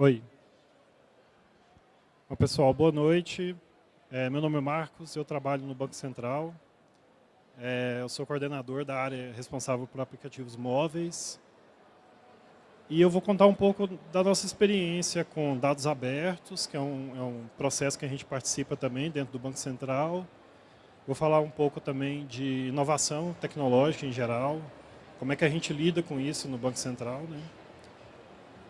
Oi. Bom, pessoal, boa noite. É, meu nome é Marcos, eu trabalho no Banco Central. É, eu sou coordenador da área responsável por aplicativos móveis. E eu vou contar um pouco da nossa experiência com dados abertos, que é um, é um processo que a gente participa também dentro do Banco Central. Vou falar um pouco também de inovação tecnológica em geral, como é que a gente lida com isso no Banco Central, né?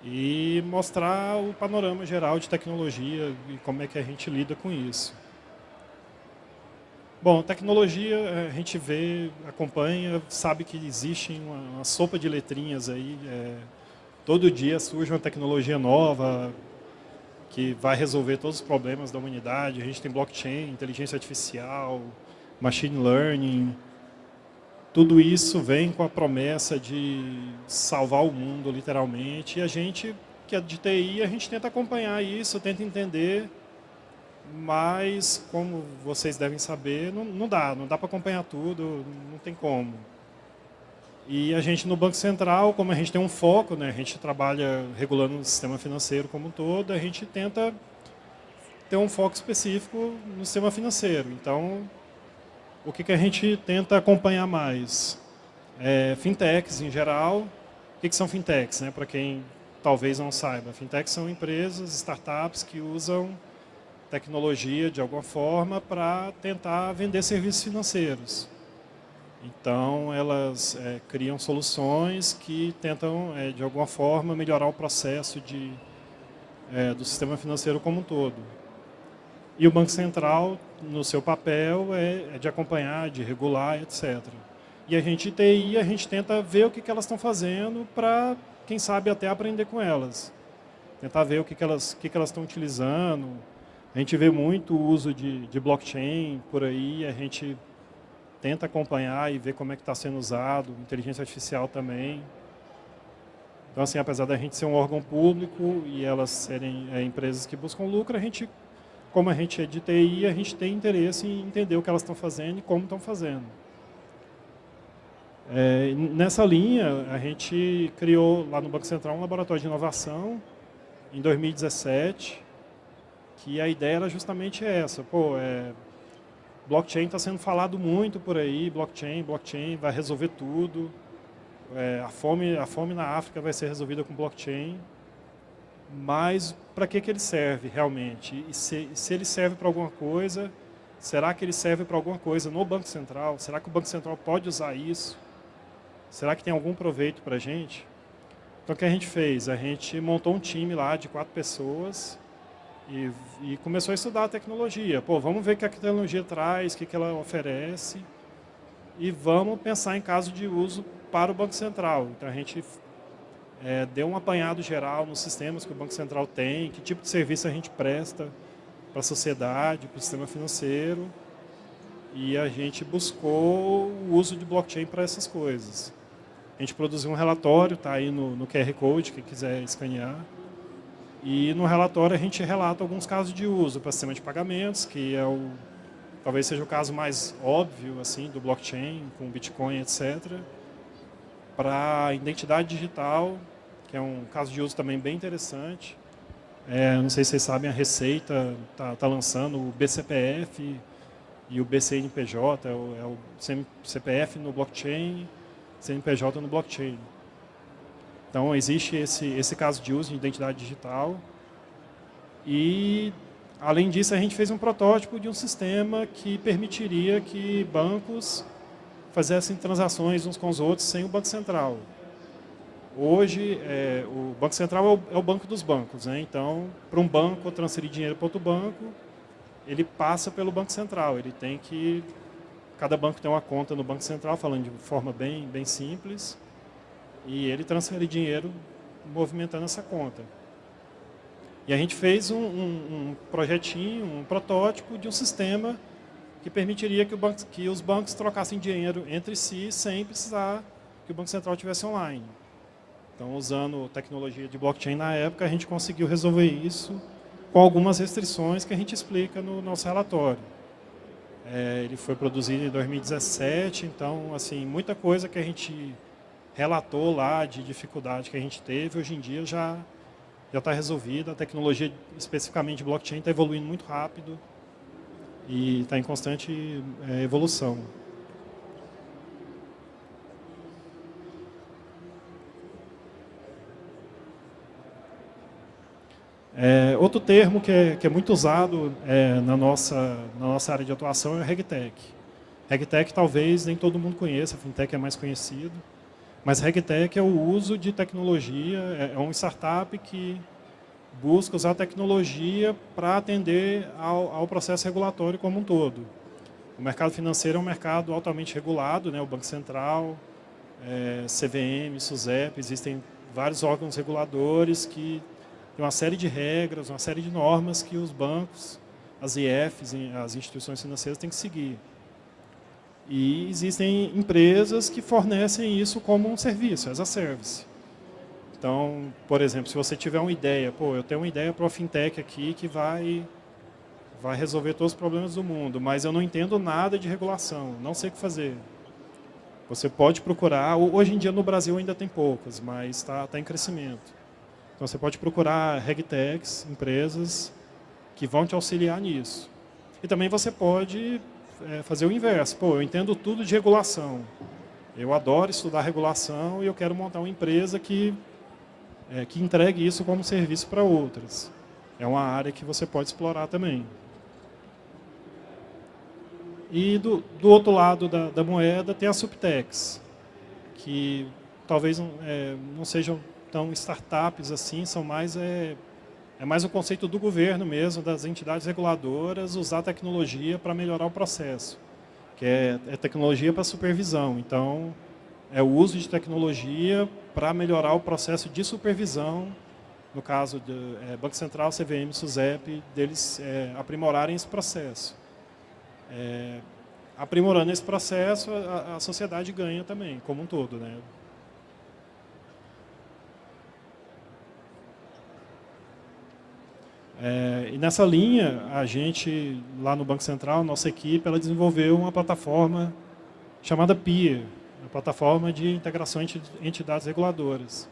E mostrar o panorama geral de tecnologia e como é que a gente lida com isso. Bom, tecnologia a gente vê, acompanha, sabe que existe uma, uma sopa de letrinhas aí. É, todo dia surge uma tecnologia nova que vai resolver todos os problemas da humanidade. A gente tem blockchain, inteligência artificial, machine learning. Tudo isso vem com a promessa de salvar o mundo, literalmente. E a gente, que é de TI, a gente tenta acompanhar isso, tenta entender mas, como vocês devem saber, não, não dá, não dá para acompanhar tudo, não tem como. E a gente no Banco Central, como a gente tem um foco, né, a gente trabalha regulando o sistema financeiro como um todo, a gente tenta ter um foco específico no sistema financeiro. Então, o que, que a gente tenta acompanhar mais? É, fintechs em geral. O que, que são fintechs? Né, Para quem talvez não saiba, fintechs são empresas, startups que usam tecnologia de alguma forma para tentar vender serviços financeiros. Então, elas é, criam soluções que tentam, é, de alguma forma, melhorar o processo de, é, do sistema financeiro como um todo. E o Banco Central, no seu papel, é, é de acompanhar, de regular, etc. E a gente, TI, a gente tenta ver o que, que elas estão fazendo para, quem sabe, até aprender com elas. Tentar ver o que, que elas que que elas estão utilizando, a gente vê muito o uso de, de blockchain por aí, a gente tenta acompanhar e ver como é que está sendo usado, inteligência artificial também. Então, assim, apesar da gente ser um órgão público e elas serem é, empresas que buscam lucro, a gente, como a gente é de TI, a gente tem interesse em entender o que elas estão fazendo e como estão fazendo. É, nessa linha, a gente criou lá no Banco Central um laboratório de inovação em 2017, que a ideia era justamente essa. Pô, é, blockchain está sendo falado muito por aí, blockchain, blockchain vai resolver tudo. É, a, fome, a fome na África vai ser resolvida com blockchain. Mas para que, que ele serve realmente? E se, se ele serve para alguma coisa, será que ele serve para alguma coisa no Banco Central? Será que o Banco Central pode usar isso? Será que tem algum proveito para a gente? Então o que a gente fez? A gente montou um time lá de quatro pessoas e, e, começou a estudar a tecnologia. Pô, vamos ver o que a tecnologia traz, o que, que ela oferece e vamos pensar em caso de uso para o Banco Central. Então a gente é, deu um apanhado geral nos sistemas que o Banco Central tem, que tipo de serviço a gente presta para a sociedade, para o sistema financeiro e a gente buscou o uso de blockchain para essas coisas. A gente produziu um relatório, está aí no, no QR Code, quem quiser escanear. E no relatório a gente relata alguns casos de uso para sistema de pagamentos, que é o, talvez seja o caso mais óbvio assim do blockchain, com Bitcoin, etc. Para identidade digital, que é um caso de uso também bem interessante. É, não sei se vocês sabem, a Receita está tá lançando o BCPF e o BCNPJ, é o, é o CPF no blockchain, CNPJ no blockchain. Então, existe esse, esse caso de uso de identidade digital. E, além disso, a gente fez um protótipo de um sistema que permitiria que bancos fizessem transações uns com os outros sem o Banco Central. Hoje, é, o Banco Central é o, é o, banco dos bancos. Né? Então, para um banco transferir dinheiro para outro banco, ele passa pelo Banco Central. Ele tem que... Cada banco tem uma conta no Banco Central, falando de forma bem, bem simples e ele transfere dinheiro movimentando essa conta. E a gente fez um, um, um projetinho, um protótipo de um sistema que permitiria que, banco, que, os bancos trocassem dinheiro entre si sem precisar que o Banco Central tivesse online. Então, usando tecnologia de blockchain na época, a gente conseguiu resolver isso com algumas restrições que a gente explica no nosso relatório. É, ele foi produzido em 2017, então, assim, muita coisa que a gente relatou lá de dificuldade que a gente teve, hoje em dia já, já está resolvida, a tecnologia especificamente blockchain está evoluindo muito rápido e está em constante é, evolução. É, outro termo que é, que é muito usado é, na, nossa, na nossa área de atuação é o RegTech. RegTech talvez nem todo mundo conheça, a FinTech é mais conhecido, mas RegTech é o uso de tecnologia, é, é uma startup que busca usar tecnologia para atender ao, ao, processo regulatório como um todo. O mercado financeiro é um mercado altamente regulado, né? o Banco Central, é, CVM, SUSEP, existem vários órgãos reguladores que tem uma série de regras, uma série de normas que os bancos, as IFs, as instituições financeiras têm que seguir. E existem empresas que fornecem isso como um serviço, as a service. Então, por exemplo, se você tiver uma ideia, pô, eu tenho uma ideia para uma fintech aqui que vai, vai resolver todos os problemas do mundo, mas eu não entendo nada de regulação, não sei o que fazer. Você pode procurar, hoje em dia no Brasil ainda tem poucas, mas está tá em crescimento. Então você pode procurar regtechs, empresas que vão te auxiliar nisso. E também você pode é, fazer o inverso. Pô, eu entendo tudo de regulação. Eu adoro estudar regulação e eu quero montar uma empresa que, é, que entregue isso como serviço para outras. É uma área que você pode explorar também. E do, do outro lado da, da moeda tem a subtex, que talvez é, não sejam então, startups assim são mais é, é mais o conceito do governo mesmo, das entidades reguladoras, usar tecnologia para melhorar o processo, que é, é tecnologia para supervisão. Então, é o uso de tecnologia para melhorar o processo de supervisão, no caso do é, Banco Central, CVM, SUSEP, deles é, aprimorarem esse processo. É, aprimorando esse processo, a, a sociedade ganha também, como um todo. Né? É, e nessa linha, a gente, lá no Banco Central, nossa equipe, ela desenvolveu uma plataforma chamada PIA, a plataforma de integração entre entidades reguladoras.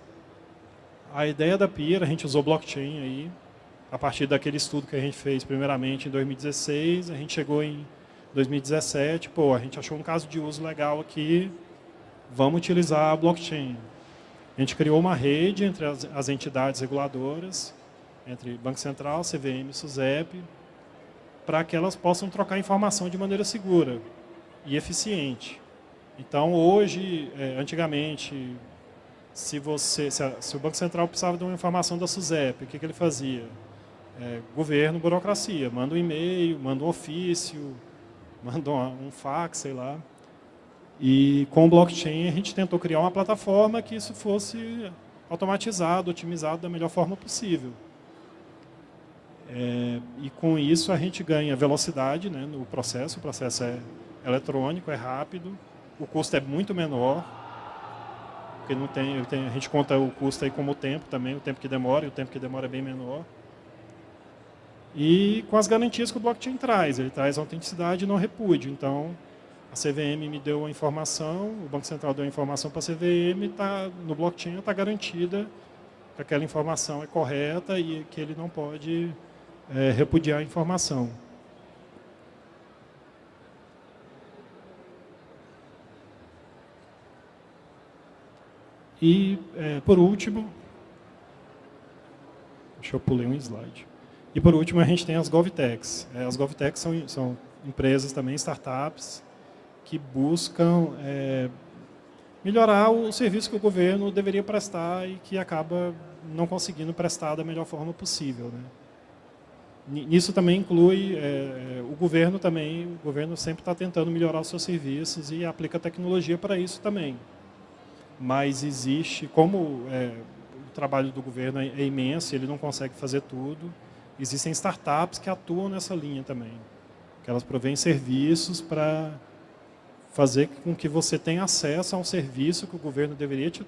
A ideia da PIA, a gente usou blockchain aí, a partir daquele estudo que a gente fez primeiramente em 2016, a gente chegou em 2017, pô, a gente achou um caso de uso legal aqui, vamos utilizar a blockchain. A gente criou uma rede entre as, as entidades reguladoras, entre Banco Central, CVM e SUSEP, para que elas possam trocar informação de maneira segura e eficiente. Então, hoje, é, antigamente, se, você, se, a, se, o Banco Central precisava de uma informação da SUSEP, o que, que ele fazia? É, governo, burocracia, manda um e-mail, manda um ofício, manda um, um fax, sei lá. E com o blockchain a gente tentou criar uma plataforma que isso fosse automatizado, otimizado da melhor forma possível. É, e com isso a gente ganha velocidade né, no processo, o processo é eletrônico, é rápido, o custo é muito menor, porque não tem, tem, a gente conta o custo aí como o tempo também, o tempo que demora, e o tempo que demora é bem menor. E com as garantias que o blockchain traz, ele traz autenticidade e não repúdio. Então, a CVM me deu a informação, o Banco Central deu a informação para a CVM, tá, no blockchain está garantida que aquela informação é correta e que ele não pode é, repudiar a informação. E, é, por último, deixa eu pular um slide. E, por último, a gente tem as GovTechs. É, as GovTechs são, são empresas também, startups, que buscam é, melhorar o serviço que o governo deveria prestar e que acaba não conseguindo prestar da melhor forma possível. Né? Nisso também inclui é, é, o governo também, o governo sempre está tentando melhorar os seus serviços e aplica tecnologia para isso também. Mas existe, como é, o trabalho do governo é, é imenso, ele não consegue fazer tudo, existem startups que atuam nessa linha também, que elas provêm serviços para fazer com que você tenha acesso a um serviço que o governo deveria te,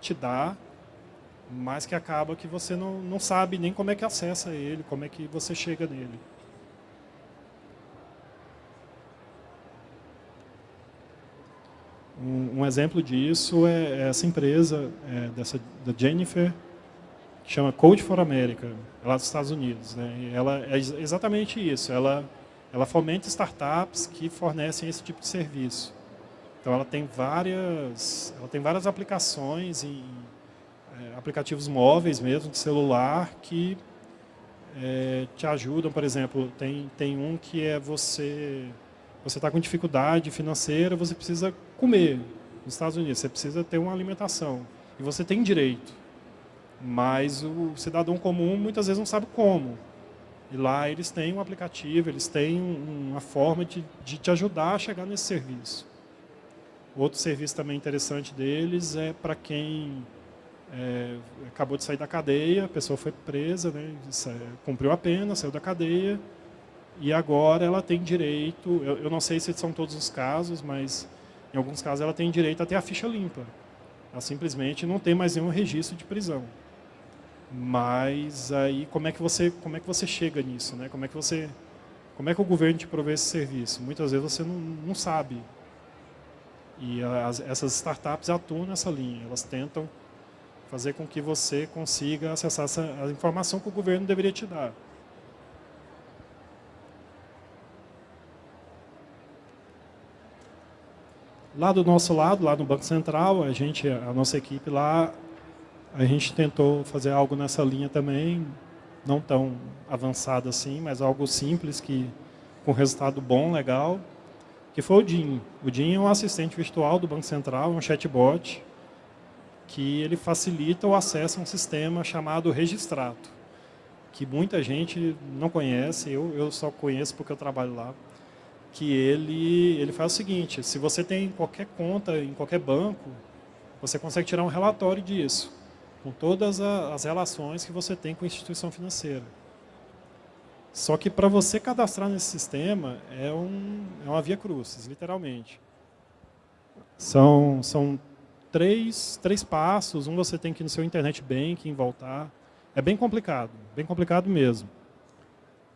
te dar mas que acaba que você não, não sabe nem como é que acessa ele, como é que você chega nele. Um, um exemplo disso é essa empresa, é, dessa, da Jennifer, que chama Code for America, é lá dos Estados Unidos. Né? E ela é exatamente isso, ela, ela fomenta startups que fornecem esse tipo de serviço. Então ela tem várias, ela tem várias aplicações em é, aplicativos móveis mesmo, de celular, que é, te ajudam, por exemplo, tem, tem um que é você você está com dificuldade financeira, você precisa comer nos Estados Unidos, você precisa ter uma alimentação. E você tem direito. Mas o cidadão comum muitas vezes não sabe como. E lá eles têm um aplicativo, eles têm uma forma de, de te ajudar a chegar nesse serviço. Outro serviço também interessante deles é para quem é, acabou de sair da cadeia, a pessoa foi presa, né, cumpriu a pena, saiu da cadeia, e agora ela tem direito, eu, eu, não sei se são todos os casos, mas em alguns casos ela tem direito a ter a ficha limpa. Ela simplesmente não tem mais nenhum registro de prisão. Mas aí como é que você, como é que você chega nisso? Né? Como, é que você, como é que o governo te provê esse serviço? Muitas vezes você não, não sabe. E as, essas startups atuam nessa linha, elas tentam fazer com que você consiga acessar essa, a informação que o governo deveria te dar. Lá do nosso lado, lá no Banco Central, a gente, a nossa equipe lá, a gente tentou fazer algo nessa linha também, não tão avançado assim, mas algo simples que com resultado bom, legal, que foi o DIN. O DIN é um assistente virtual do Banco Central, um chatbot, que ele facilita o acesso a um sistema chamado Registrato, que muita gente não conhece, eu, eu só conheço porque eu trabalho lá, que ele, ele faz o seguinte, se você tem qualquer conta em qualquer banco, você consegue tirar um relatório disso, com todas as relações que você tem com a instituição financeira. Só que para você cadastrar nesse sistema é, um, é uma via crucis, literalmente. São, são três, três passos. Um você tem que ir no seu internet banking, voltar. É bem complicado, bem complicado mesmo.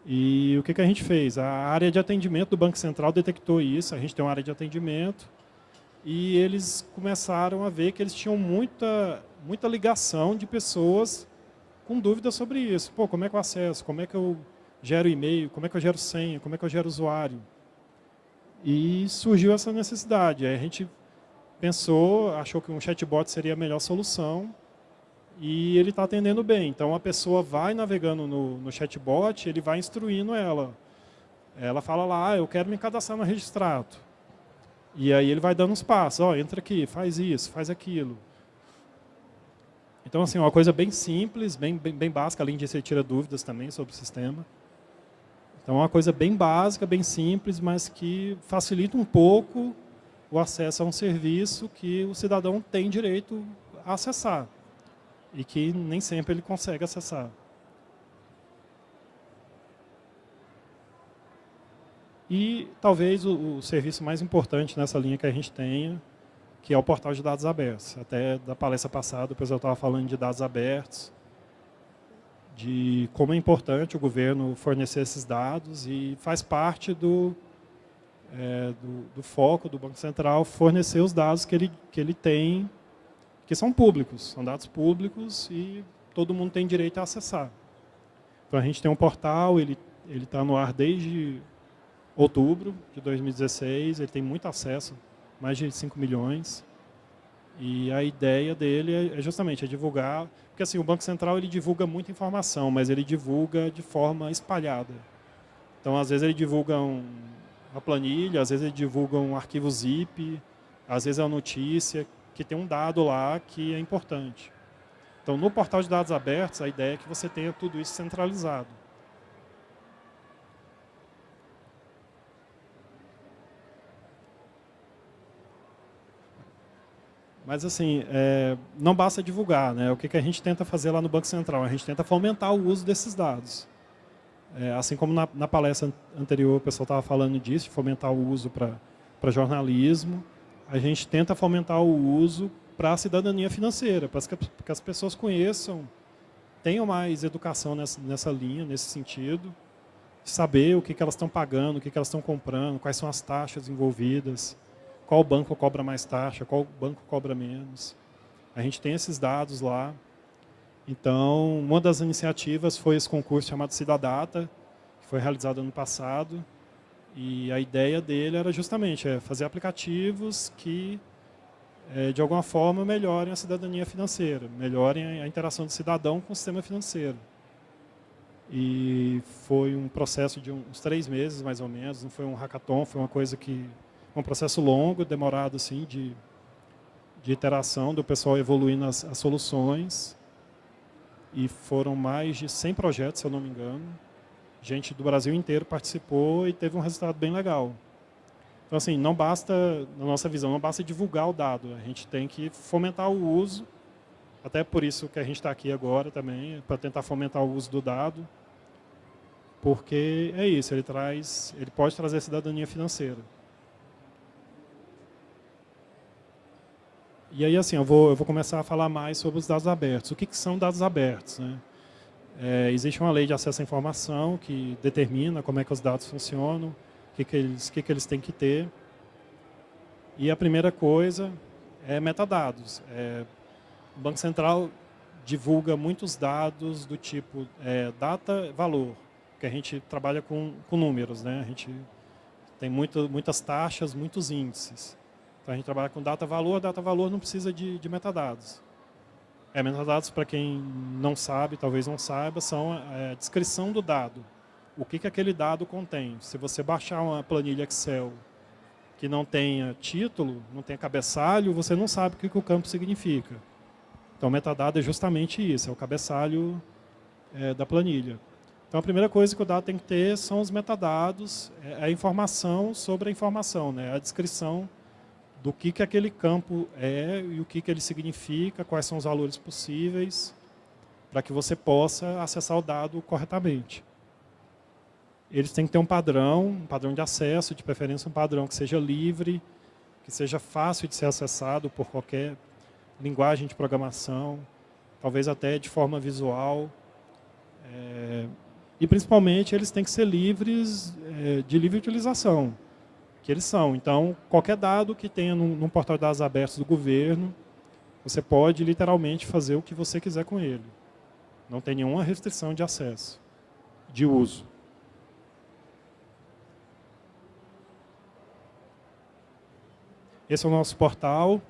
E o que, que a gente fez? A área de atendimento do Banco Central detectou isso, a gente tem uma área de atendimento, e eles começaram a ver que eles tinham muita, muita ligação de pessoas com dúvidas sobre isso. Pô, como é que eu acesso? Como é que eu gero e-mail? Como é que eu gero senha? Como é que eu gero usuário? E surgiu essa necessidade. Aí a gente pensou, achou que um chatbot seria a melhor solução e ele está atendendo bem. Então a pessoa vai navegando no, no chatbot, ele vai instruindo ela. Ela fala lá, ah, eu quero me cadastrar no registrato. E aí ele vai dando os passos, ó, entra aqui, faz isso, faz aquilo. Então, assim, uma coisa bem simples, bem, bem, bem básica, além de você tira dúvidas também sobre o sistema. Então, é uma coisa bem básica, bem simples, mas que facilita um pouco o acesso a um serviço que o cidadão tem direito a acessar e que nem sempre ele consegue acessar. E talvez o, o, serviço mais importante nessa linha que a gente tenha, que é o portal de dados abertos. Até da palestra passada o pessoal estava falando de dados abertos, de como é importante o governo fornecer esses dados e faz parte do, é, do, do, foco do Banco Central fornecer os dados que ele, que ele tem, que são públicos, são dados públicos e todo mundo tem direito a acessar. Então a gente tem um portal, ele está no ar desde outubro de 2016, ele tem muito acesso, mais de 5 milhões. E a ideia dele é, é justamente é divulgar, porque assim, o Banco Central ele divulga muita informação, mas ele divulga de forma espalhada. Então, às vezes ele divulga um, uma planilha, às vezes ele divulga um arquivo zip, às vezes é uma notícia que tem um dado lá que é importante. Então, no portal de dados abertos, a ideia é que você tenha tudo isso centralizado. Mas, assim, é, não basta divulgar. Né? O que, que a gente tenta fazer lá no Banco Central? A gente tenta fomentar o uso desses dados. É, assim como na, na, palestra anterior o pessoal estava falando disso, de fomentar o uso para jornalismo, a gente tenta fomentar o uso para a cidadania financeira, para que, as pessoas conheçam, tenham mais educação nessa, nessa linha, nesse sentido, saber o que, que elas estão pagando, o que, que elas estão comprando, quais são as taxas envolvidas, qual banco cobra mais taxa, qual banco cobra menos. A gente tem esses dados lá. Então, uma das iniciativas foi esse concurso chamado Cidadata, que foi realizado ano passado. E a ideia dele era justamente é, fazer aplicativos que, é, de alguma forma, melhorem a cidadania financeira, melhorem a interação do cidadão com o sistema financeiro. E foi um processo de uns três meses, mais ou menos, não foi um hackathon, foi uma coisa que... um processo longo, demorado, assim, de, de iteração, do pessoal evoluindo as, as soluções. E foram mais de 100 projetos, se eu não me engano. Gente do Brasil inteiro participou e teve um resultado bem legal. Então, assim, não basta, na nossa visão, não basta divulgar o dado. A gente tem que fomentar o uso até por isso que a gente está aqui agora também, para tentar fomentar o uso do dado, porque é isso, ele, traz, ele pode trazer cidadania financeira. E aí, assim, eu vou, eu vou começar a falar mais sobre os dados abertos. O que, que são dados abertos? Né? É, existe uma lei de acesso à informação que determina como é que os dados funcionam, o que, que, eles, que, que eles têm que ter. E a primeira coisa é metadados. É, o Banco Central divulga muitos dados do tipo é, data-valor, que a gente trabalha com, com números, né? A gente tem muito, muitas taxas, muitos índices. Então a gente trabalha com data-valor, data-valor não precisa de, de metadados. É, metadados, para quem não sabe, talvez não saiba, são é, a descrição do dado. O que, que aquele dado contém. Se você baixar uma planilha Excel que não tenha título, não tenha cabeçalho, você não sabe o que, que o campo significa. Então, metadado é justamente isso, é o cabeçalho é, da planilha. Então, a primeira coisa que o dado tem que ter são os metadados, é a informação sobre a informação, né? a descrição do que, que aquele campo é e o que, que ele significa, quais são os valores possíveis, para que você possa acessar o dado corretamente. Eles têm que ter um padrão, um padrão de acesso, de preferência um padrão que seja livre, que seja fácil de ser acessado por qualquer linguagem de programação, talvez até de forma visual. É, e, principalmente, eles têm que ser livres é, de livre utilização, que eles são. Então, qualquer dado que tenha num, num portal de dados abertos do governo, você pode, literalmente, fazer o que você quiser com ele. Não tem nenhuma restrição de acesso, de uso. Esse é o nosso portal.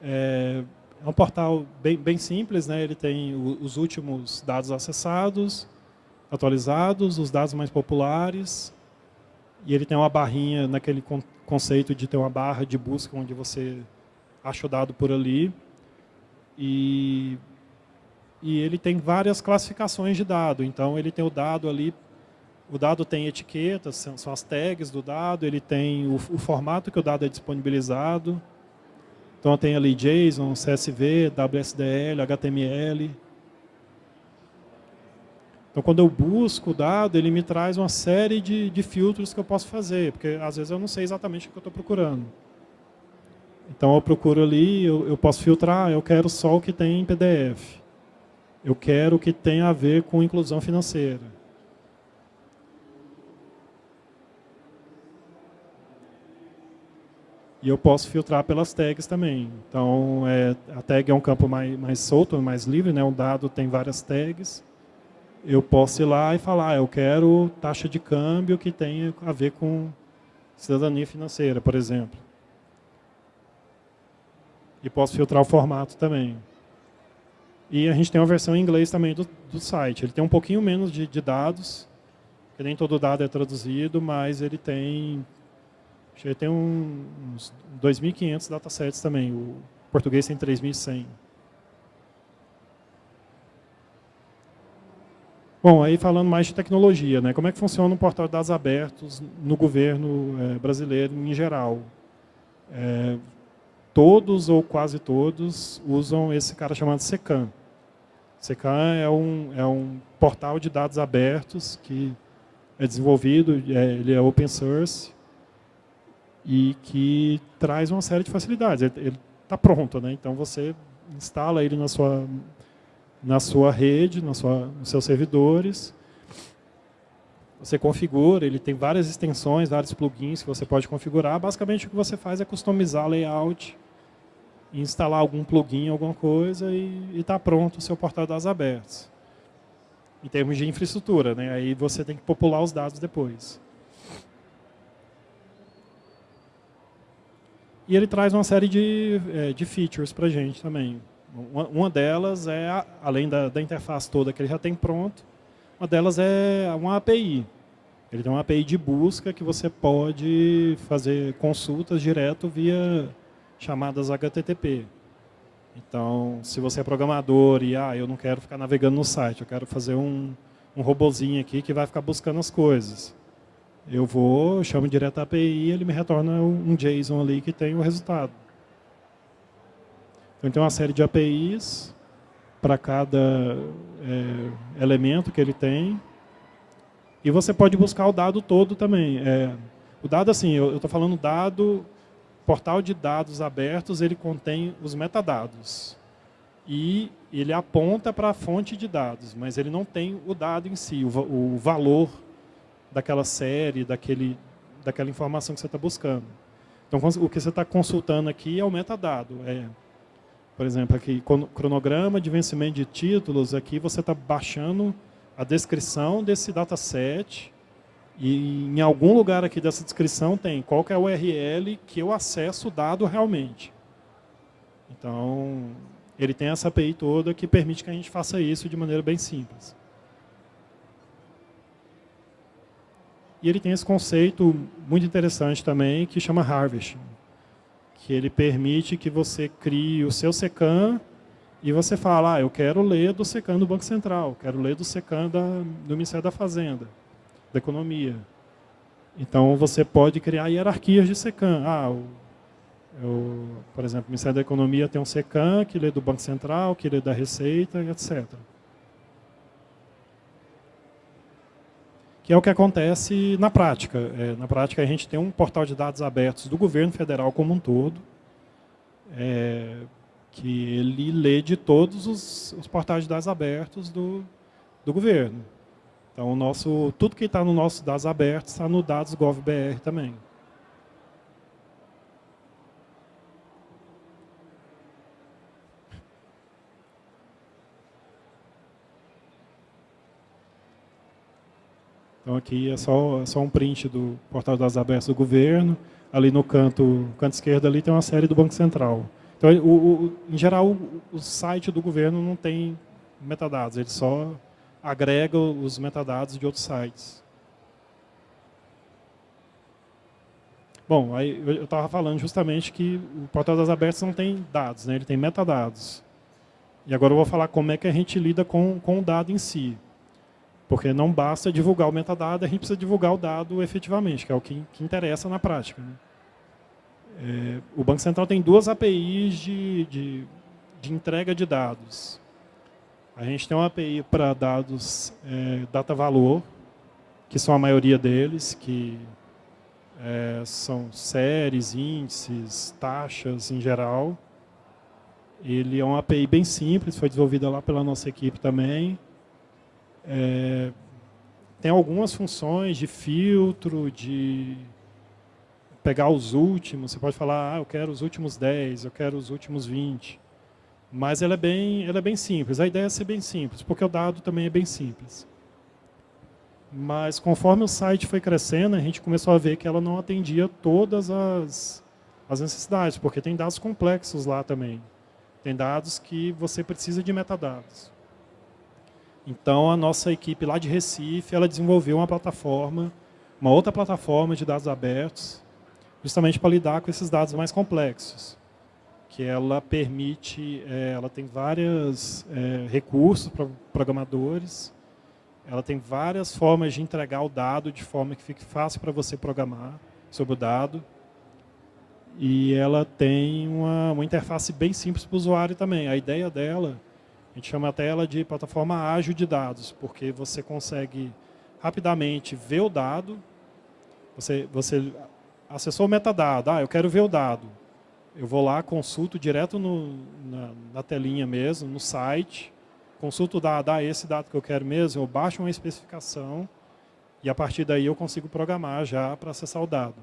É, é um portal bem, bem simples, né? ele tem os últimos dados acessados, atualizados, os dados mais populares, e ele tem uma barrinha naquele conceito de ter uma barra de busca onde você acha o dado por ali. E, e ele tem várias classificações de dado. Então, ele tem o dado ali, o dado tem etiquetas, são, são as tags do dado, ele tem o, o formato que o dado é disponibilizado, então tem ali JSON, CSV, WSDL, HTML. Então quando eu busco o dado, ele me traz uma série de, de filtros que eu posso fazer, porque às vezes eu não sei exatamente o que eu estou procurando. Então eu procuro ali, eu, eu posso filtrar, eu quero só o que tem em PDF. Eu quero o que tem a ver com inclusão financeira. E eu posso filtrar pelas tags também. Então, é, a tag é um campo mais, mais solto, mais livre, né? um dado tem várias tags. Eu posso ir lá e falar, eu quero taxa de câmbio que tenha a ver com cidadania financeira, por exemplo. E posso filtrar o formato também. E a gente tem uma versão em inglês também do, do site. Ele tem um pouquinho menos de, de dados, que nem todo dado é traduzido, mas ele tem que tem um, uns 2.500 datasets também. O português tem 3.100. Bom, aí falando mais de tecnologia, né? como é que funciona um portal de dados abertos no governo é, brasileiro em geral? É, todos ou quase todos usam esse cara chamado SECAM. SECAM é um, é um portal de dados abertos que é desenvolvido, é, ele é open source, e que traz uma série de facilidades. Ele está pronto, né? então você instala ele na sua, na sua rede, na sua, nos seus servidores, você configura, ele tem várias extensões, vários plugins que você pode configurar. Basicamente o que você faz é customizar layout instalar algum plugin, alguma coisa e está pronto o seu portal de dados abertos. Em termos de infraestrutura, né? aí você tem que popular os dados depois. E ele traz uma série de, é, de features para a gente também. Uma, delas é, além da, da interface toda que ele já tem pronto, uma delas é uma API. Ele tem uma API de busca que você pode fazer consultas direto via chamadas HTTP. Então, se você é programador e ah, eu não quero ficar navegando no site, eu quero fazer um, um robozinho aqui que vai ficar buscando as coisas. Eu vou, chamo direto a API e ele me retorna um JSON ali que tem o resultado. Então, tem uma série de APIs para cada é, elemento que ele tem. E você pode buscar o dado todo também. É, o dado, assim, eu estou falando dado portal de dados abertos ele contém os metadados e ele aponta para a fonte de dados, mas ele não tem o dado em si, o, o valor daquela série, daquele, daquela informação que você está buscando. Então, o que você está consultando aqui é o metadado. É, por exemplo, aqui, cronograma de vencimento de títulos, aqui você está baixando a descrição desse dataset e em algum lugar aqui dessa descrição tem qual é a URL que eu acesso o dado realmente. Então, ele tem essa API toda que permite que a gente faça isso de maneira bem simples. E ele tem esse conceito muito interessante também, que chama Harvesting, que ele permite que você crie o seu SECAM e você fala, ah, eu quero ler do SECAM do Banco Central, quero ler do SECAM da, do Ministério da Fazenda da economia. Então, você pode criar hierarquias de SECAM. Ah, o, o, por exemplo, o Ministério da Economia tem um SECAM que lê do Banco Central, que lê da Receita, etc. Que é o que acontece na prática. É, na prática, a gente tem um portal de dados abertos do governo federal como um todo, é, que ele lê de todos os, os portais de dados abertos do, do governo. Então, o nosso, tudo que está no nosso dados abertos está no dados GovBR também. Então aqui é só, é só um print do portal das abertas do governo. Ali no canto, canto esquerdo ali tem uma série do Banco Central. Então, o, o, em geral, o, o site do governo não tem metadados, ele só agrega os metadados de outros sites. Bom, aí eu estava falando justamente que o portal das abertas não tem dados, né? ele tem metadados. E agora eu vou falar como é que a gente lida com, com o dado em si. Porque não basta divulgar o metadado, a gente precisa divulgar o dado efetivamente, que é o que, que interessa na prática. Né? É, o Banco Central tem duas APIs de, de, de entrega de dados. A gente tem uma API para dados é, data valor, que são a maioria deles, que é, são séries, índices, taxas em geral. Ele é uma API bem simples, foi desenvolvida lá pela nossa equipe também. É, tem algumas funções de filtro, de pegar os últimos. Você pode falar, ah, eu quero os últimos 10, eu quero os últimos 20. Mas ela é, bem, ela é bem simples. A ideia é ser bem simples, porque o dado também é bem simples. Mas conforme o site foi crescendo, a gente começou a ver que ela não atendia todas as, as necessidades, porque tem dados complexos lá também. Tem dados que você precisa de metadados. Então, a nossa equipe lá de Recife, ela desenvolveu uma plataforma, uma outra plataforma de dados abertos, justamente para lidar com esses dados mais complexos que ela permite, é, ela tem vários é, recursos para programadores, ela tem várias formas de entregar o dado de forma que fique fácil para você programar sobre o dado. E ela tem uma, uma interface bem simples para o usuário também. A ideia dela, a gente chama até ela de plataforma ágil de dados, porque você consegue rapidamente ver o dado, você, você acessou o metadado, ah, eu quero ver o dado. Eu vou lá, consulto direto no, na, na, telinha mesmo, no site, consulto dá, dá esse dado que eu quero mesmo, eu baixo uma especificação. E a partir daí eu consigo programar já para acessar o dado.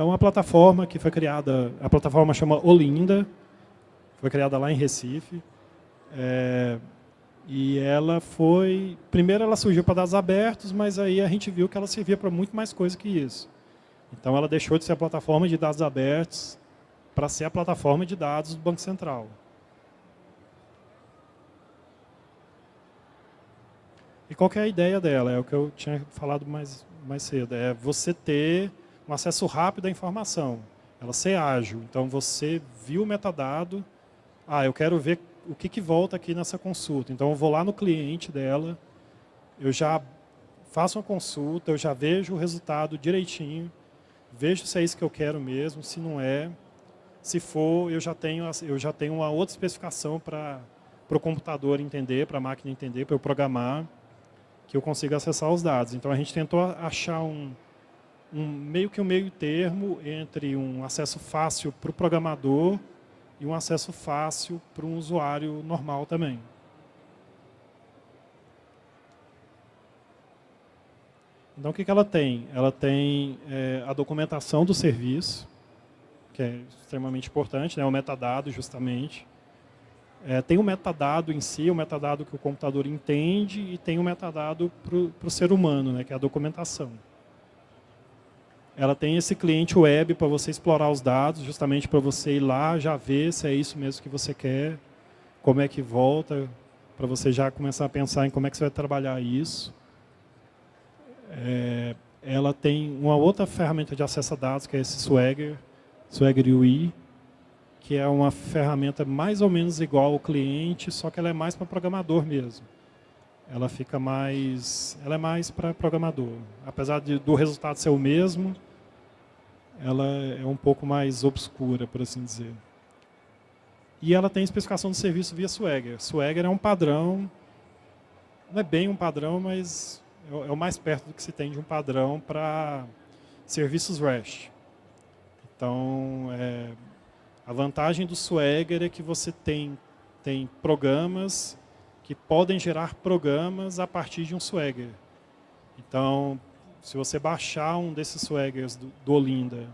Então, a plataforma que foi criada, a plataforma chama Olinda, foi criada lá em Recife. É, e ela foi... Primeiro ela surgiu para dados abertos, mas aí a gente viu que ela servia para muito mais coisa que isso. Então, ela deixou de ser a plataforma de dados abertos para ser a plataforma de dados do Banco Central. E qual é a ideia dela? É o que eu tinha falado mais, mais cedo. É você ter um acesso rápido à informação. Ela ser ágil. Então, você viu o metadado. Ah, eu quero ver o que, que volta aqui nessa consulta. Então, eu vou lá no cliente dela, eu já faço uma consulta, eu já vejo o resultado direitinho, vejo se é isso que eu quero mesmo, se não é. Se for, eu já tenho, eu já tenho uma outra especificação para o computador entender, para a máquina entender, para eu programar que eu consiga acessar os dados. Então a gente tentou achar um, um meio que um meio termo entre um acesso fácil para o programador e um acesso fácil para um usuário normal também. Então, o que, que ela tem? Ela tem é, a documentação do serviço, que é extremamente importante, né, o metadado, justamente. É, tem o metadado em si, o metadado que o computador entende, e tem o metadado para o ser humano, né, que é a documentação. Ela tem esse cliente web para você explorar os dados, justamente para você ir lá, já ver se é isso mesmo que você quer, como é que volta, para você já começar a pensar em como é que você vai trabalhar isso. É, ela tem uma outra ferramenta de acesso a dados, que é esse Swagger, Swagger UI, que é uma ferramenta mais ou menos igual ao cliente, só que ela é mais para programador mesmo. Ela fica mais, ela é mais para programador. Apesar de, do resultado ser o mesmo, ela é um pouco mais obscura, por assim dizer. E ela tem especificação de serviço via Swagger. Swagger é um padrão, não é bem um padrão, mas é o é mais perto do que se tem de um padrão para serviços REST. Então, é, a vantagem do Swagger é que você tem, tem programas que podem gerar programas a partir de um Swagger. Então, se você baixar um desses Swaggers do, Olinda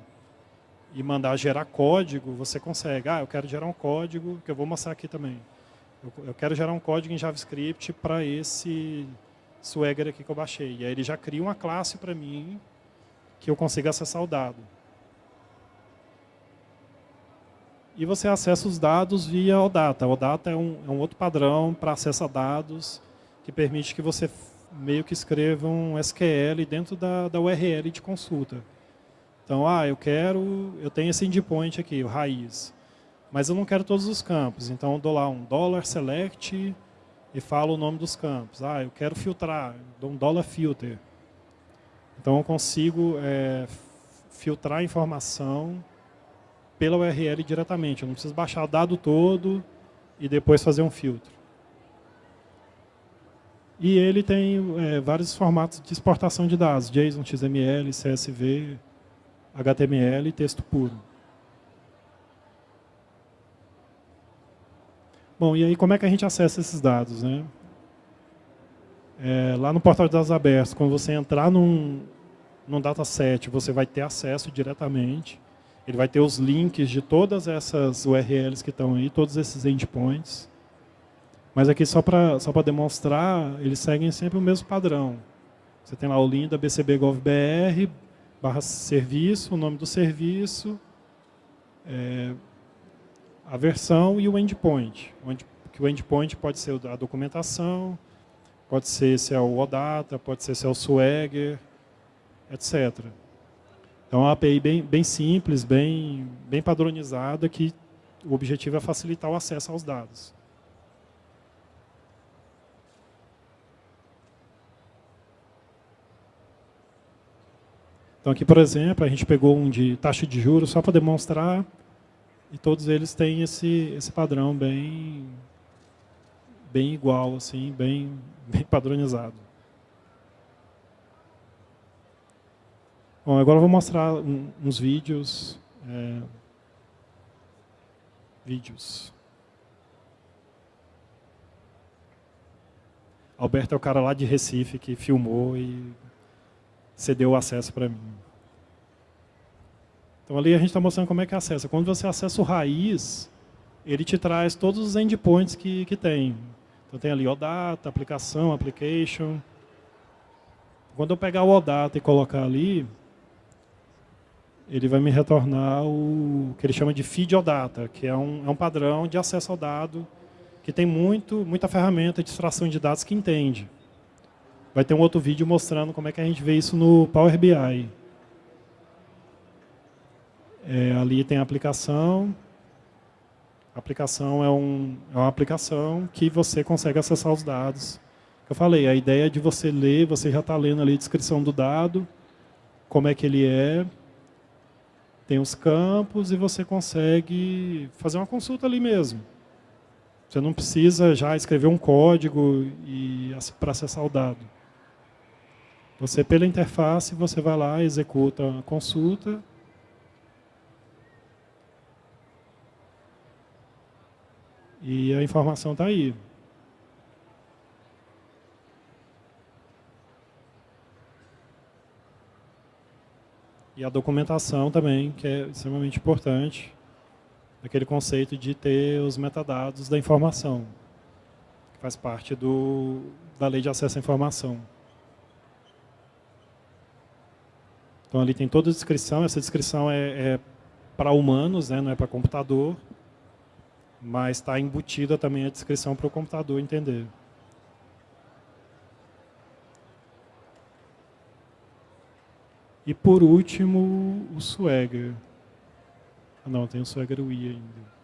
e mandar gerar código, você consegue. Ah, eu quero gerar um código, que eu vou mostrar aqui também. Eu, eu quero gerar um código em JavaScript para esse Swagger aqui que eu baixei. E aí ele já cria uma classe para mim que eu consiga acessar o dado. E você acessa os dados via OData. OData é um, é um outro padrão para acesso a dados que permite que você meio que escreva um SQL dentro da, da URL de consulta. Então, ah, eu quero, eu tenho esse endpoint aqui, o raiz, mas eu não quero todos os campos. Então, eu dou lá um dollar select e falo o nome dos campos. Ah, eu quero filtrar, dou um dollar filter. Então, eu consigo é, filtrar a informação pela URL diretamente. Eu não preciso baixar o dado todo e depois fazer um filtro. E ele tem é, vários formatos de exportação de dados, JSON, XML, CSV, HTML e texto puro. Bom, e aí como é que a gente acessa esses dados? Né? É, lá no portal de dados abertos, quando você entrar num, num dataset, você vai ter acesso diretamente ele vai ter os links de todas essas URLs que estão aí, todos esses endpoints. Mas aqui só para só demonstrar, eles seguem sempre o mesmo padrão. Você tem lá o link da bcb.gov.br, barra serviço, o nome do serviço, é, a versão e o endpoint. Onde, que o endpoint pode ser a documentação, pode ser se é o OData, pode ser se é o Swagger, etc. É uma API bem, bem simples, bem, bem padronizada, que o objetivo é facilitar o acesso aos dados. Então aqui, por exemplo, a gente pegou um de taxa de juros só para demonstrar, e todos eles têm esse, esse padrão bem, bem igual, assim, bem, bem padronizado. Bom, agora eu vou mostrar um, uns vídeos. É, vídeos. Alberto é o cara lá de Recife que filmou e cedeu o acesso para mim. Então ali a gente está mostrando como é que acessa. Quando você acessa o raiz, ele te traz todos os endpoints que, que tem. Então tem ali OData, aplicação, application. Quando eu pegar o OData e colocar ali, ele vai me retornar o que ele chama de feed OData, que é um, é um padrão de acesso ao dado que tem muito, muita ferramenta de extração de dados que entende. Vai ter um outro vídeo mostrando como é que a gente vê isso no Power BI. É, ali tem a aplicação. A aplicação é, um, é uma aplicação que você consegue acessar os dados. Eu falei, a ideia é de você ler, você já está lendo ali a descrição do dado, como é que ele é, tem os campos e você consegue fazer uma consulta ali mesmo. Você não precisa já escrever um código para acessar o dado. Você, pela interface, você vai lá, executa a consulta. E a informação está aí. E a documentação também, que é extremamente importante aquele conceito de ter os metadados da informação, que faz parte do, da lei de acesso à informação. Então ali tem toda a descrição, essa descrição é, é para humanos, né, não é para computador, mas está embutida também a descrição para o computador entender. E por último, o Swagger. Ah, não, tem o Swagger UI ainda.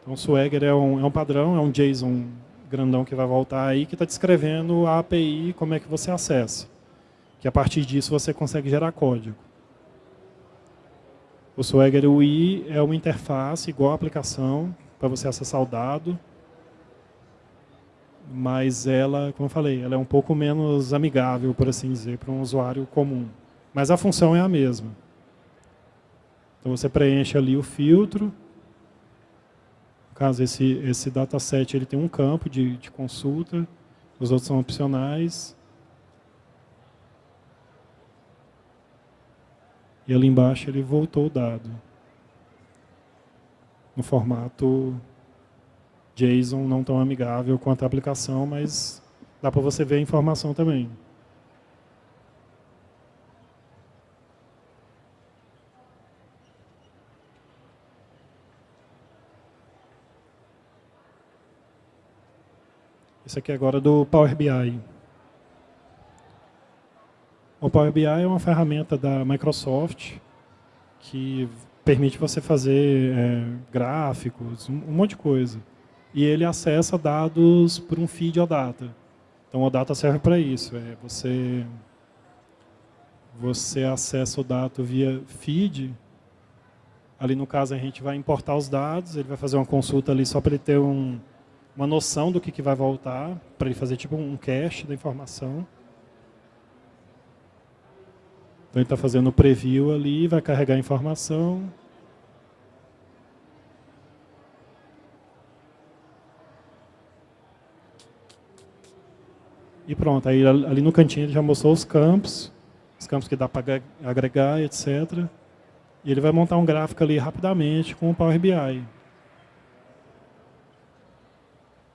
Então, o Swagger é um, é um padrão, é um JSON grandão que vai voltar aí, que está descrevendo a API, como é que você acessa. Que a partir disso você consegue gerar código. O Swagger UI é uma interface igual a aplicação, para você acessar o dado, mas ela, como eu falei, ela é um pouco menos amigável, por assim dizer, para um usuário comum. Mas a função é a mesma. Então você preenche ali o filtro. No caso, esse, esse dataset ele tem um campo de, de consulta, os outros são opcionais. E ali embaixo ele voltou o dado. No formato JSON não tão amigável quanto a aplicação, mas dá para você ver a informação também. Isso aqui é agora do Power BI. O Power BI é uma ferramenta da Microsoft que permite você fazer é, gráficos, um, um, monte de coisa. E ele acessa dados por um feed OData. Então, o OData serve para isso. É você, você acessa o dado via feed. Ali, no caso, a gente vai importar os dados, ele vai fazer uma consulta ali só para ele ter um, uma noção do que, que vai voltar, para ele fazer tipo um cache da informação. Então ele está fazendo o preview ali, vai carregar a informação. E pronto, aí ali no cantinho ele já mostrou os campos, os campos que dá para agregar, etc. E ele vai montar um gráfico ali rapidamente com o Power BI.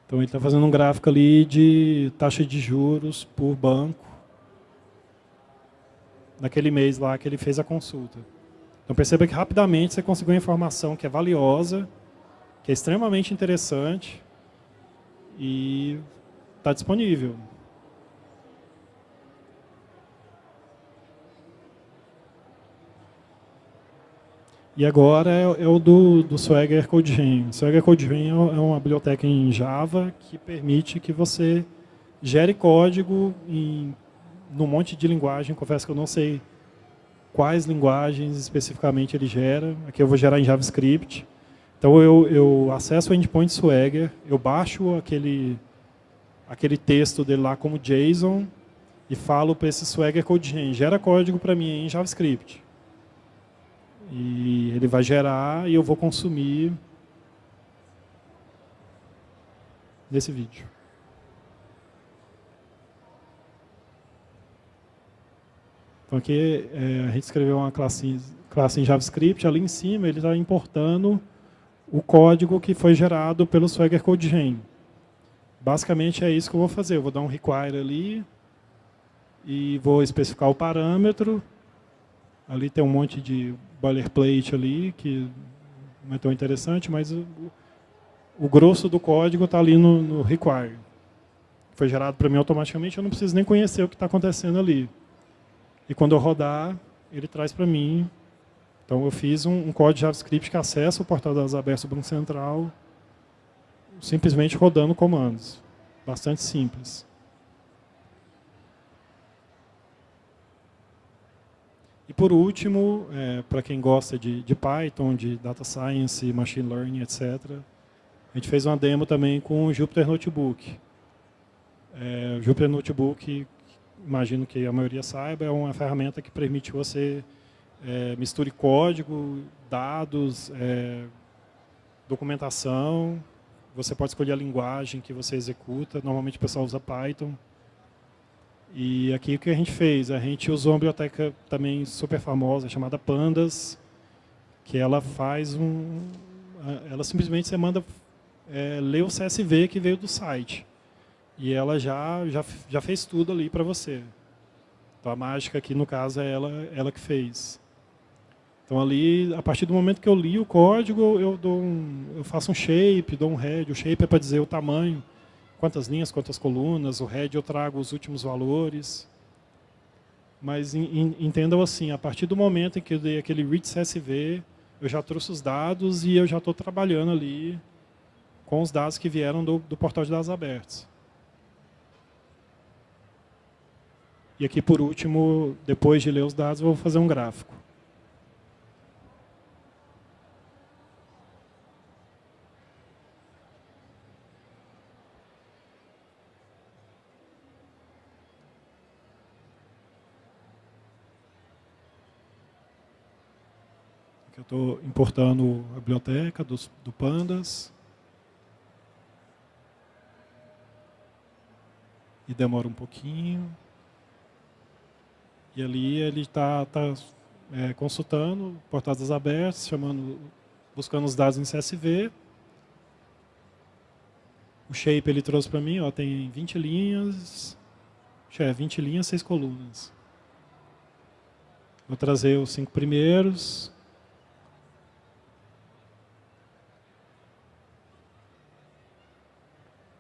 Então ele está fazendo um gráfico ali de taxa de juros por banco naquele mês lá que ele fez a consulta. Então perceba que rapidamente você conseguiu informação que é valiosa, que é extremamente interessante e está disponível. E agora é, é o do, do Swagger CodeGen. Swagger CodeGen é, é uma biblioteca em Java que permite que você gere código em num monte de linguagem. Confesso que eu não sei quais linguagens especificamente ele gera. Aqui eu vou gerar em JavaScript. Então eu, eu acesso o endpoint Swagger, eu baixo aquele, aquele texto dele lá como JSON e falo para esse Swagger CodeGen, gera código para mim em JavaScript. E ele vai gerar e eu vou consumir nesse vídeo. Então aqui é, a gente escreveu uma classe, classe em JavaScript, ali em cima ele está importando o código que foi gerado pelo Swagger Code Gen. Basicamente é isso que eu vou fazer. Eu vou dar um require ali e vou especificar o parâmetro. Ali tem um monte de boilerplate ali que não é tão interessante, mas o, o grosso do código está ali no, no require. Foi gerado para mim automaticamente, eu não preciso nem conhecer o que está acontecendo ali. E quando eu rodar, ele traz para mim. Então eu fiz um, um código JavaScript que acessa o portal das abertas do Banco Central, simplesmente rodando comandos. Bastante simples. E por último, é, para quem gosta de, de, Python, de Data Science, Machine Learning, etc., a gente fez uma demo também com o Jupyter Notebook. É, o Jupyter Notebook, imagino que a maioria saiba, é uma ferramenta que permite você é, misture código, dados, é, documentação. Você pode escolher a linguagem que você executa. Normalmente o pessoal usa Python. E aqui o que a gente fez? A gente usou uma biblioteca também super famosa, chamada Pandas, que ela faz um... Ela simplesmente você manda é, ler o CSV que veio do site. E ela já, já, já fez tudo ali para você. Então a mágica aqui, no caso, é ela, ela que fez. Então ali, a partir do momento que eu li o código, eu, dou um, eu faço um shape, dou um head. O shape é para dizer o tamanho, quantas linhas, quantas colunas. O head eu trago os últimos valores. Mas entendam assim, a partir do momento em que eu dei aquele read CSV, eu já trouxe os dados e eu já estou trabalhando ali com os dados que vieram do, do portal de dados abertos. E aqui, por último, depois de ler os dados, eu vou fazer um gráfico. Eu estou importando a biblioteca dos, do Pandas. E demora um pouquinho. E ali ele está tá, é, consultando portadas abertas, chamando, buscando os dados em CSV. O shape ele trouxe para mim, ó, tem 20 linhas, é 20 linhas, 6 colunas. Vou trazer os cinco primeiros,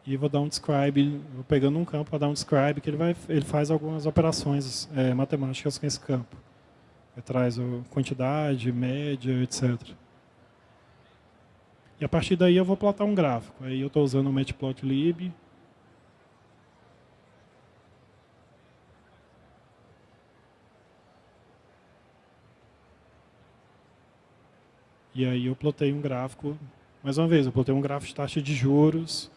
e vou dar um describe, vou pegando um campo para dar um describe, que ele, vai, ele faz algumas operações é, matemáticas com esse campo. Ele traz quantidade, média, etc. E a partir daí eu vou plotar um gráfico. Aí eu estou usando o matplotlib. E aí eu plotei um gráfico, mais uma vez, eu plotei um gráfico de taxa de juros,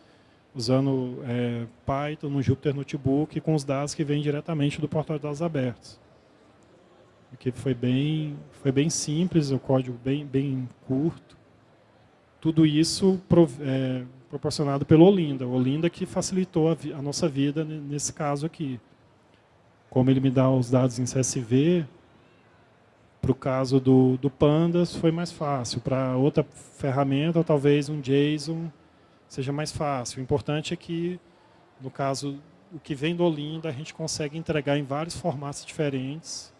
usando é, Python no Jupyter Notebook com os dados que vêm diretamente do portal de dados abertos. Que foi bem, foi bem simples, o código bem, bem curto. Tudo isso é, proporcionado pelo Olinda. O Olinda que facilitou a, a nossa vida nesse caso aqui. Como ele me dá os dados em CSV, para o caso do, do Pandas foi mais fácil. Para outra ferramenta, talvez um JSON seja mais fácil. O importante é que, no caso, o que vem do Olinda, a gente consegue entregar em vários formatos diferentes.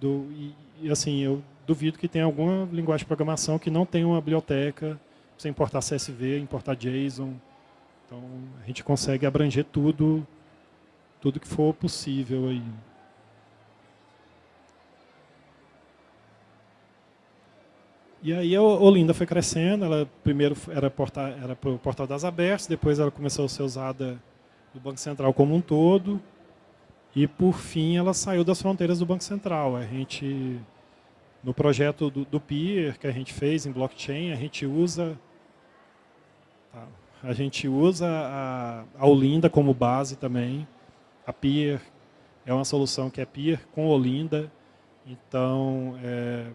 Do, e, e, assim, eu duvido que tenha alguma linguagem de programação que não tenha uma biblioteca, você importar CSV, importar JSON. Então, a gente consegue abranger tudo, tudo que for possível aí. E aí a Olinda foi crescendo, ela primeiro era, porta, era o Portal das Abertas, depois ela começou a ser usada no Banco Central como um todo, e por fim ela saiu das fronteiras do Banco Central. A gente, no projeto do, do Peer que a gente fez em blockchain, a gente usa, tá, a gente usa a, a Olinda como base também. A Peer é uma solução que é Peer com Olinda, então é,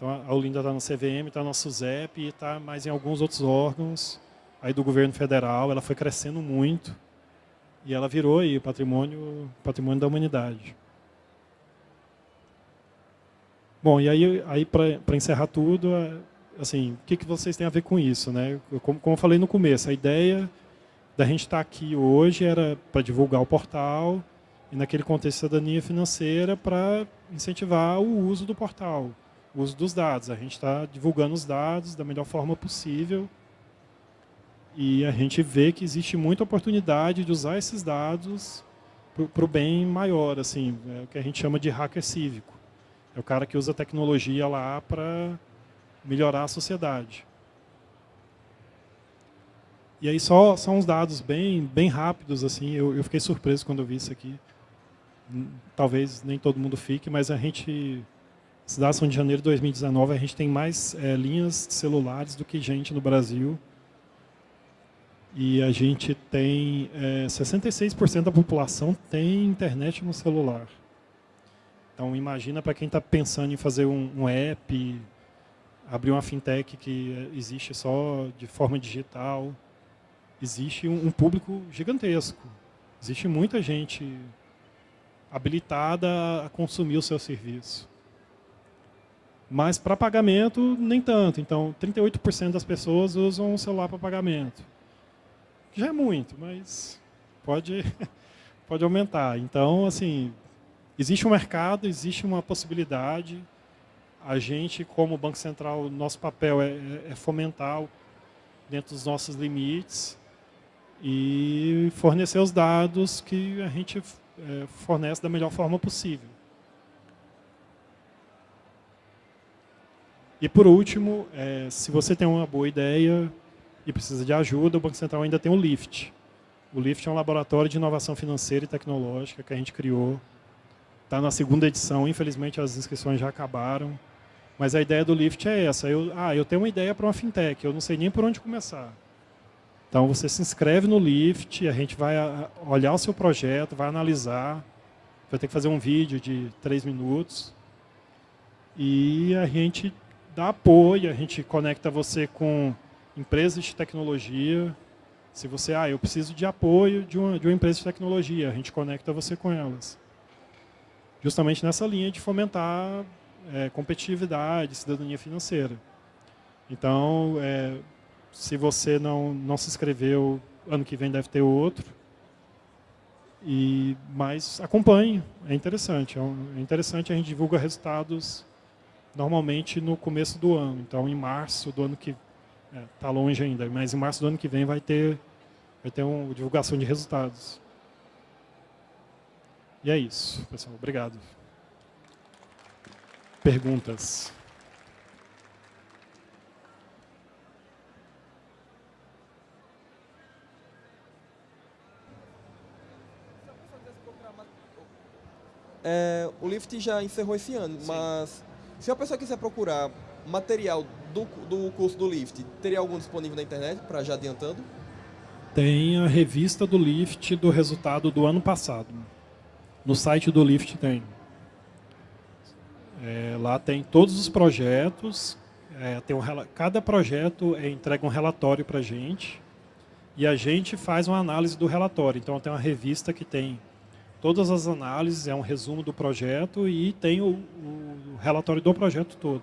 então a Olinda está no CVM, está no SUSEP e está mais em alguns outros órgãos aí do governo federal. Ela foi crescendo muito e ela virou aí patrimônio, patrimônio da humanidade. Bom, e aí, aí para encerrar tudo, é, assim, o que, que vocês têm a ver com isso? Né? Como, como eu falei no começo, a ideia da gente estar aqui hoje era para divulgar o portal e naquele contexto cidadania financeira para incentivar o uso do portal, uso dos dados. A gente está divulgando os dados da melhor forma possível e a gente vê que existe muita oportunidade de usar esses dados para o bem maior, assim, é o que a gente chama de hacker cívico. É o cara que usa a tecnologia lá para melhorar a sociedade. E aí só são uns dados bem, bem rápidos, assim, eu, eu fiquei surpreso quando eu vi isso aqui. Talvez nem todo mundo fique, mas a gente, cidade São de Janeiro de 2019, a gente tem mais é, linhas celulares do que gente no Brasil. E a gente tem, é, 66% da população tem internet no celular. Então imagina para quem está pensando em fazer um, um app, abrir uma fintech que existe só de forma digital, existe um, um público gigantesco. Existe muita gente habilitada a consumir o seu serviço. Mas para pagamento, nem tanto. Então, 38% das pessoas usam o celular para pagamento. Já é muito, mas pode, pode aumentar. Então, assim, existe um mercado, existe uma possibilidade. A gente, como Banco Central, nosso papel é, é fomentar dentro dos nossos limites e fornecer os dados que a gente é, fornece da melhor forma possível. E por último, é, se você tem uma boa ideia e precisa de ajuda, o Banco Central ainda tem o LIFT. O LIFT é um laboratório de inovação financeira e tecnológica que a gente criou. Está na segunda edição, infelizmente as inscrições já acabaram. Mas a ideia do LIFT é essa. Eu, ah, eu tenho uma ideia para uma fintech, eu não sei nem por onde começar. Então você se inscreve no LIFT, a gente vai olhar o seu projeto, vai analisar, vai ter que fazer um vídeo de três minutos. E a gente dá apoio, a gente conecta você com empresas de tecnologia. Se você, ah, eu preciso de apoio de uma, de uma empresa de tecnologia, a gente conecta você com elas. Justamente nessa linha de fomentar é, competitividade, cidadania financeira. Então, é, se você não, não se inscreveu, ano que vem deve ter outro. E, mas acompanhe, é interessante. É, um, é interessante, a gente divulga resultados normalmente no começo do ano. Então, em março do ano que... Está é, tá longe ainda, mas em março do ano que vem vai ter, vai ter uma divulgação de resultados. E é isso, pessoal. Obrigado. Perguntas? É, o Lift já encerrou esse ano, Sim. mas se a pessoa quiser procurar material do, do curso do Lift, teria algum disponível na internet, para já adiantando? Tem a revista do Lift do resultado do ano passado. No site do Lift tem. É, lá tem todos os projetos, é, tem um, cada projeto é, entrega um relatório para a gente e a gente faz uma análise do relatório. Então tem uma revista que tem todas as análises, é um resumo do projeto e tem o, o relatório do projeto todo.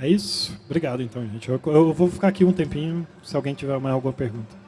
É isso? Obrigado, então, gente. Eu, eu, vou ficar aqui um tempinho, se alguém tiver mais alguma pergunta.